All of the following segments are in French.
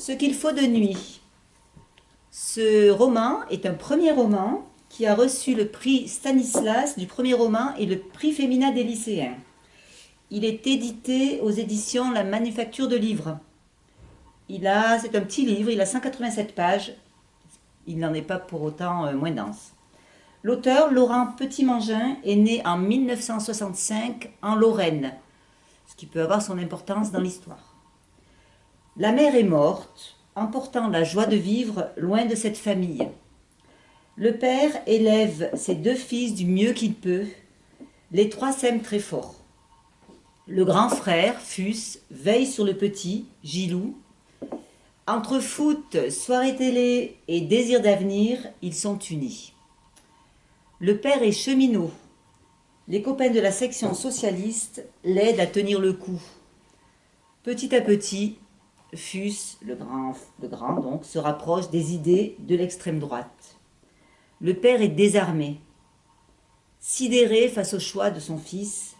Ce qu'il faut de nuit. Ce roman est un premier roman qui a reçu le prix Stanislas du premier roman et le prix Féminin des lycéens. Il est édité aux éditions La Manufacture de Livres. Il a, c'est un petit livre, il a 187 pages. Il n'en est pas pour autant euh, moins dense. L'auteur, Laurent Petit-Mangin, est né en 1965 en Lorraine, ce qui peut avoir son importance dans l'histoire. La mère est morte, emportant la joie de vivre loin de cette famille. Le père élève ses deux fils du mieux qu'il peut. Les trois s'aiment très fort. Le grand frère, Fus, veille sur le petit, Gilou. Entre foot, soirée télé et désir d'avenir, ils sont unis. Le père est cheminot. Les copains de la section socialiste l'aident à tenir le coup. Petit à petit, Fus, le grand, le grand donc, se rapproche des idées de l'extrême droite. Le père est désarmé, sidéré face au choix de son fils.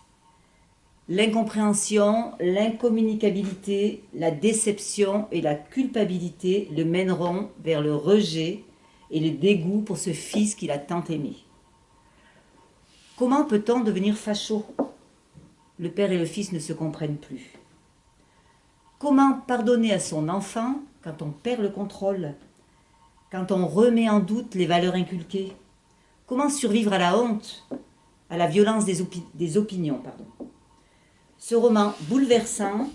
L'incompréhension, l'incommunicabilité, la déception et la culpabilité le mèneront vers le rejet et le dégoût pour ce fils qu'il a tant aimé. Comment peut-on devenir facho? Le père et le fils ne se comprennent plus. Comment pardonner à son enfant quand on perd le contrôle Quand on remet en doute les valeurs inculquées? Comment survivre à la honte À la violence des, opinions. Ce roman bouleversant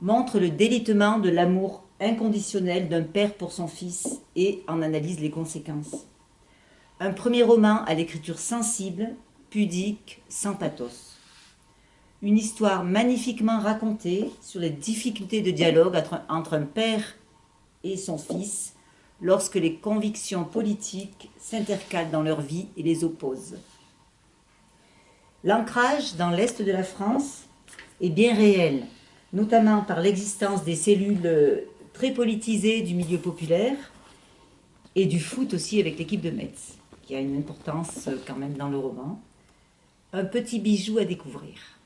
montre le délitement de l'amour inconditionnel d'un père pour son fils et en analyse les conséquences. Un premier roman à l'écriture sensible, pudique, sans pathos une histoire magnifiquement racontée sur les difficultés de dialogue entre un père et son fils lorsque les convictions politiques s'intercalent dans leur vie et les opposent. L'ancrage dans l'Est de la France est bien réel, notamment par l'existence des cellules très politisées du milieu populaire et du foot aussi avec l'équipe de Metz, qui a une importance quand même dans le roman. Un petit bijou à découvrir.